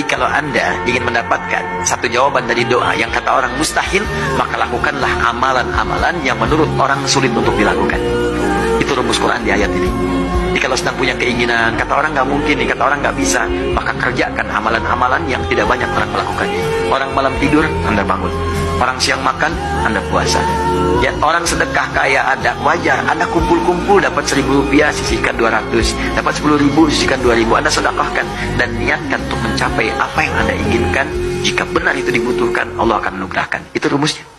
Jadi kalau anda ingin mendapatkan satu jawaban dari doa yang kata orang mustahil, maka lakukanlah amalan-amalan yang menurut orang sulit untuk dilakukan. Itu rumus Quran di ayat ini. Jadi kalau sedang punya keinginan, kata orang nggak mungkin nih, kata orang nggak bisa, maka kerjakan amalan-amalan yang tidak banyak orang melakukannya. Orang malam tidur, anda bangun. Orang siang makan, anda puasa. Ya orang sedekah kaya ada, wajar. Anda kumpul-kumpul dapat seribu rupiah, sisihkan dua ratus. Dapat sepuluh ribu, sisihkan dua ribu. Anda sedekahkan dan niatkan untuk mencapai apa yang anda inginkan. Jika benar itu dibutuhkan, Allah akan menugerahkan. Itu rumusnya.